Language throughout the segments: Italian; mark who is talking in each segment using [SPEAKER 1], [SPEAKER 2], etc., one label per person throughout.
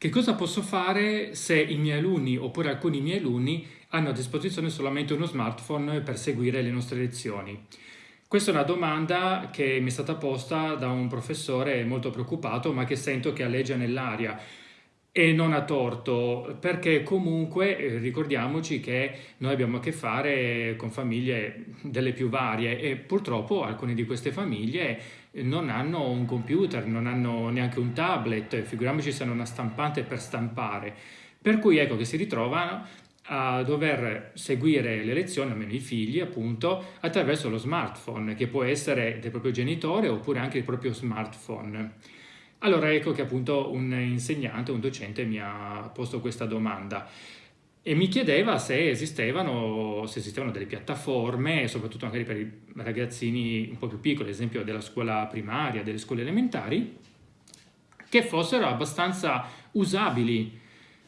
[SPEAKER 1] Che cosa posso fare se i miei alunni oppure alcuni miei alunni hanno a disposizione solamente uno smartphone per seguire le nostre lezioni? Questa è una domanda che mi è stata posta da un professore molto preoccupato ma che sento che alleggia nell'aria e non ha torto, perché comunque eh, ricordiamoci che noi abbiamo a che fare con famiglie delle più varie e purtroppo alcune di queste famiglie non hanno un computer, non hanno neanche un tablet, figuriamoci se hanno una stampante per stampare. Per cui ecco che si ritrovano a dover seguire le lezioni, almeno i figli appunto, attraverso lo smartphone, che può essere del proprio genitore oppure anche il proprio smartphone. Allora ecco che appunto un insegnante, un docente mi ha posto questa domanda e mi chiedeva se esistevano, se esistevano delle piattaforme, soprattutto magari per i ragazzini un po' più piccoli, ad esempio della scuola primaria, delle scuole elementari, che fossero abbastanza usabili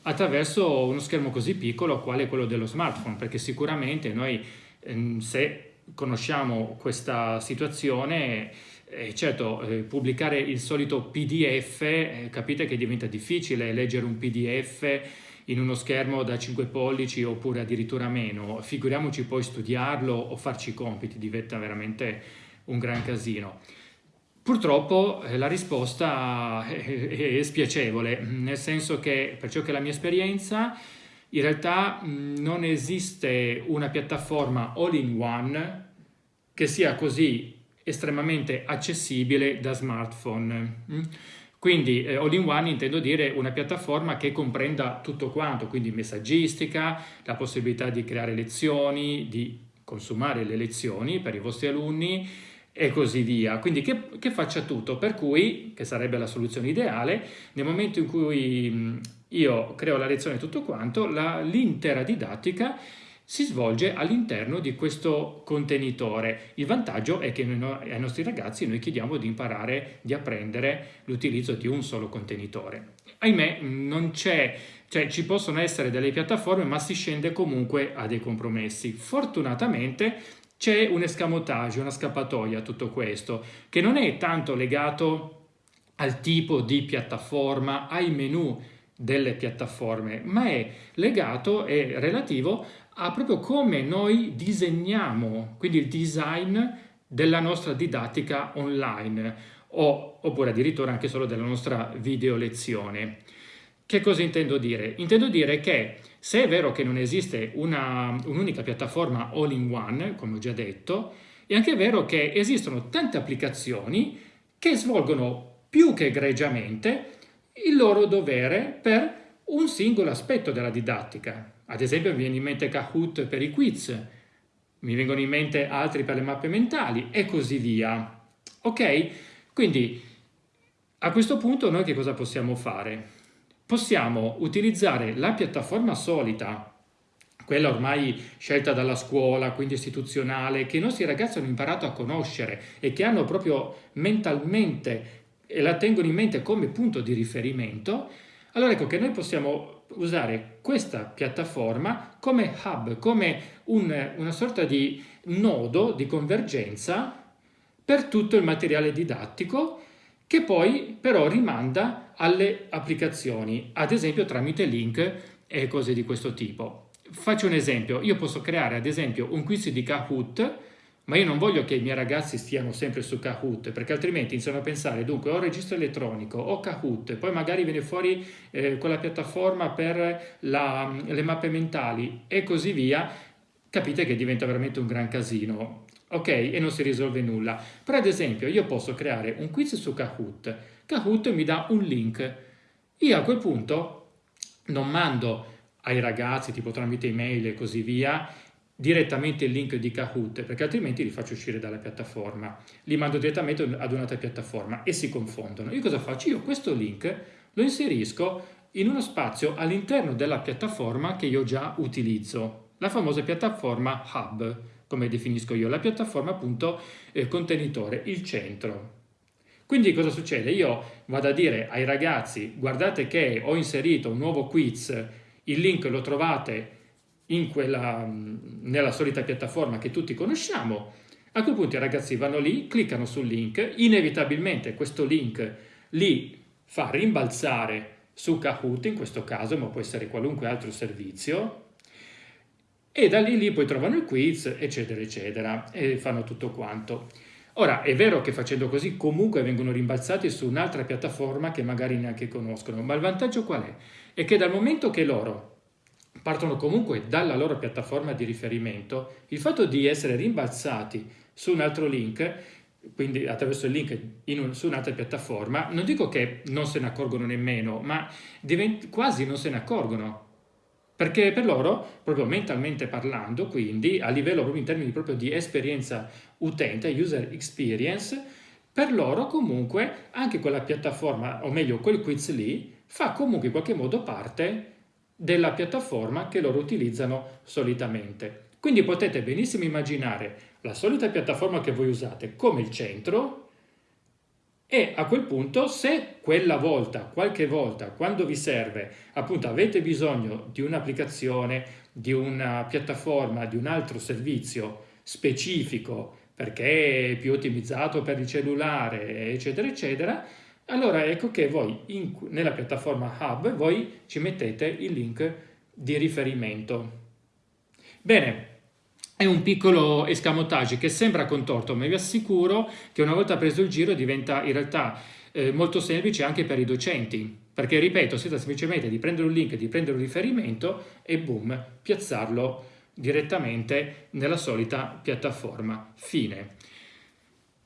[SPEAKER 1] attraverso uno schermo così piccolo quale quello dello smartphone, perché sicuramente noi ehm, se conosciamo questa situazione eh, certo, eh, pubblicare il solito PDF, eh, capite che diventa difficile leggere un PDF in uno schermo da 5 pollici oppure addirittura meno, figuriamoci poi studiarlo o farci i compiti, diventa veramente un gran casino. Purtroppo eh, la risposta è, è spiacevole, nel senso che per ciò che è la mia esperienza in realtà non esiste una piattaforma all-in-one che sia così estremamente accessibile da smartphone. Mm? Quindi eh, all-in-one intendo dire una piattaforma che comprenda tutto quanto, quindi messaggistica, la possibilità di creare lezioni, di consumare le lezioni per i vostri alunni e così via. Quindi che, che faccia tutto, per cui, che sarebbe la soluzione ideale, nel momento in cui mm, io creo la lezione e tutto quanto, l'intera didattica si svolge all'interno di questo contenitore. Il vantaggio è che noi, ai nostri ragazzi noi chiediamo di imparare, di apprendere l'utilizzo di un solo contenitore. Ahimè, non c'è, cioè ci possono essere delle piattaforme, ma si scende comunque a dei compromessi. Fortunatamente c'è un escamotage, una scappatoia a tutto questo, che non è tanto legato al tipo di piattaforma, ai menu delle piattaforme, ma è legato e relativo a proprio come noi disegniamo, quindi il design della nostra didattica online o, oppure addirittura anche solo della nostra video lezione. Che cosa intendo dire? Intendo dire che se è vero che non esiste un'unica un piattaforma all-in-one, come ho già detto, è anche vero che esistono tante applicazioni che svolgono più che egregiamente il loro dovere per un singolo aspetto della didattica. Ad esempio mi viene in mente Kahoot per i quiz, mi vengono in mente altri per le mappe mentali e così via. Ok? Quindi a questo punto noi che cosa possiamo fare? Possiamo utilizzare la piattaforma solita, quella ormai scelta dalla scuola, quindi istituzionale, che i nostri ragazzi hanno imparato a conoscere e che hanno proprio mentalmente e la tengono in mente come punto di riferimento, allora ecco che noi possiamo usare questa piattaforma come hub, come un, una sorta di nodo di convergenza per tutto il materiale didattico che poi però rimanda alle applicazioni, ad esempio tramite link e cose di questo tipo. Faccio un esempio, io posso creare ad esempio un quiz di Kahoot ma io non voglio che i miei ragazzi stiano sempre su Kahoot, perché altrimenti iniziano a pensare, dunque, ho registro elettronico, ho Kahoot, poi magari viene fuori eh, quella piattaforma per la, le mappe mentali e così via, capite che diventa veramente un gran casino, ok? E non si risolve nulla. Però ad esempio io posso creare un quiz su Kahoot, Kahoot mi dà un link, io a quel punto non mando ai ragazzi, tipo tramite email e così via, direttamente il link di Kahoot, perché altrimenti li faccio uscire dalla piattaforma. Li mando direttamente ad un'altra piattaforma e si confondono. Io cosa faccio? Io questo link lo inserisco in uno spazio all'interno della piattaforma che io già utilizzo, la famosa piattaforma Hub, come definisco io, la piattaforma appunto eh, contenitore, il centro. Quindi cosa succede? Io vado a dire ai ragazzi, guardate che ho inserito un nuovo quiz, il link lo trovate quella, nella solita piattaforma che tutti conosciamo, a quel punto i ragazzi vanno lì, cliccano sul link, inevitabilmente questo link li fa rimbalzare su Kahoot in questo caso, ma può essere qualunque altro servizio, e da lì, lì poi trovano il quiz, eccetera, eccetera, e fanno tutto quanto. Ora, è vero che facendo così comunque vengono rimbalzati su un'altra piattaforma che magari neanche conoscono, ma il vantaggio qual è? È che dal momento che loro partono comunque dalla loro piattaforma di riferimento, il fatto di essere rimbalzati su un altro link, quindi attraverso il link un, su un'altra piattaforma, non dico che non se ne accorgono nemmeno, ma quasi non se ne accorgono, perché per loro, proprio mentalmente parlando, quindi a livello proprio in termini proprio di esperienza utente, user experience, per loro comunque anche quella piattaforma, o meglio quel quiz lì, fa comunque in qualche modo parte della piattaforma che loro utilizzano solitamente. Quindi potete benissimo immaginare la solita piattaforma che voi usate come il centro e a quel punto se quella volta, qualche volta, quando vi serve, appunto avete bisogno di un'applicazione, di una piattaforma, di un altro servizio specifico perché è più ottimizzato per il cellulare, eccetera, eccetera, allora ecco che voi in, nella piattaforma Hub voi ci mettete il link di riferimento. Bene, è un piccolo escamotage che sembra contorto, ma vi assicuro che una volta preso il giro diventa in realtà eh, molto semplice anche per i docenti, perché ripeto, si tratta semplicemente di prendere un link, di prendere un riferimento e boom, piazzarlo direttamente nella solita piattaforma. Fine.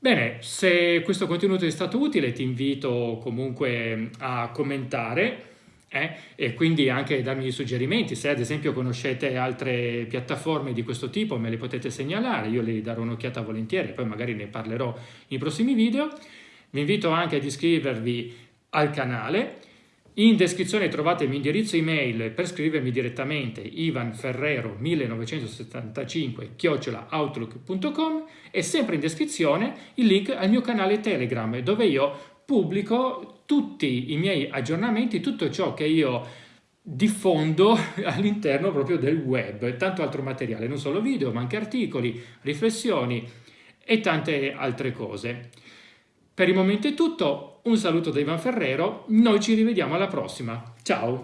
[SPEAKER 1] Bene, se questo contenuto è stato utile ti invito comunque a commentare eh? e quindi anche darmi suggerimenti, se ad esempio conoscete altre piattaforme di questo tipo me le potete segnalare, io le darò un'occhiata volentieri, poi magari ne parlerò nei prossimi video. Vi invito anche ad iscrivervi al canale, in descrizione trovate il mio indirizzo email per scrivermi direttamente ivanferrero1975 chiocciolaoutlook.com e sempre in descrizione il link al mio canale Telegram dove io pubblico tutti i miei aggiornamenti, tutto ciò che io diffondo all'interno proprio del web, tanto altro materiale, non solo video, ma anche articoli, riflessioni e tante altre cose. Per il momento è tutto, un saluto da Ivan Ferrero, noi ci rivediamo alla prossima, ciao!